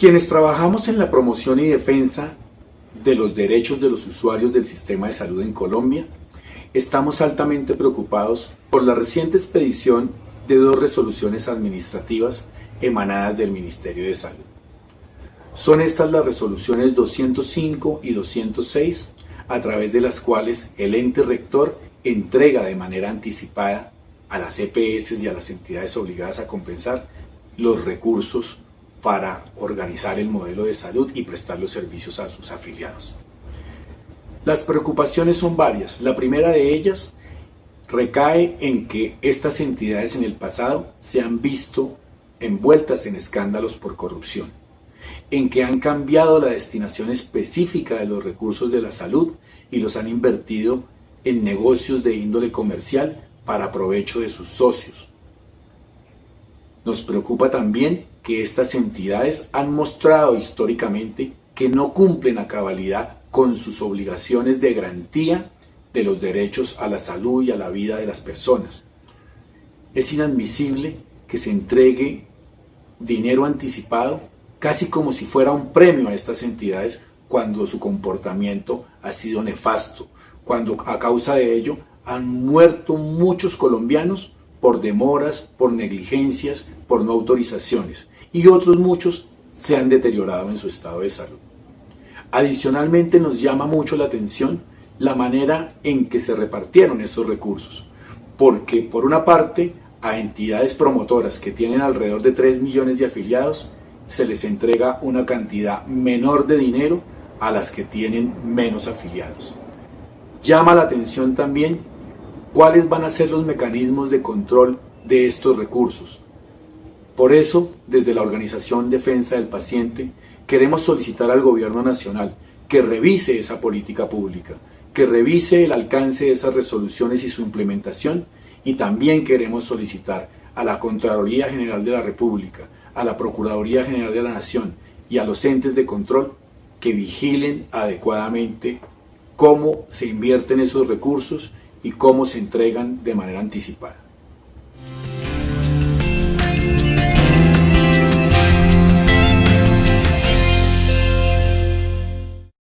Quienes trabajamos en la promoción y defensa de los derechos de los usuarios del sistema de salud en Colombia, estamos altamente preocupados por la reciente expedición de dos resoluciones administrativas emanadas del Ministerio de Salud. Son estas las resoluciones 205 y 206, a través de las cuales el ente rector entrega de manera anticipada a las EPS y a las entidades obligadas a compensar los recursos para organizar el modelo de salud y prestar los servicios a sus afiliados. Las preocupaciones son varias. La primera de ellas recae en que estas entidades en el pasado se han visto envueltas en escándalos por corrupción, en que han cambiado la destinación específica de los recursos de la salud y los han invertido en negocios de índole comercial para provecho de sus socios. Nos preocupa también que estas entidades han mostrado históricamente que no cumplen a cabalidad con sus obligaciones de garantía de los derechos a la salud y a la vida de las personas. Es inadmisible que se entregue dinero anticipado casi como si fuera un premio a estas entidades cuando su comportamiento ha sido nefasto, cuando a causa de ello han muerto muchos colombianos por demoras, por negligencias, por no autorizaciones, y otros muchos se han deteriorado en su estado de salud. Adicionalmente nos llama mucho la atención la manera en que se repartieron esos recursos, porque por una parte a entidades promotoras que tienen alrededor de 3 millones de afiliados se les entrega una cantidad menor de dinero a las que tienen menos afiliados. Llama la atención también cuáles van a ser los mecanismos de control de estos recursos. Por eso, desde la Organización Defensa del Paciente, queremos solicitar al Gobierno Nacional que revise esa política pública, que revise el alcance de esas resoluciones y su implementación, y también queremos solicitar a la Contraloría General de la República, a la Procuraduría General de la Nación y a los entes de control que vigilen adecuadamente cómo se invierten esos recursos y cómo se entregan de manera anticipada.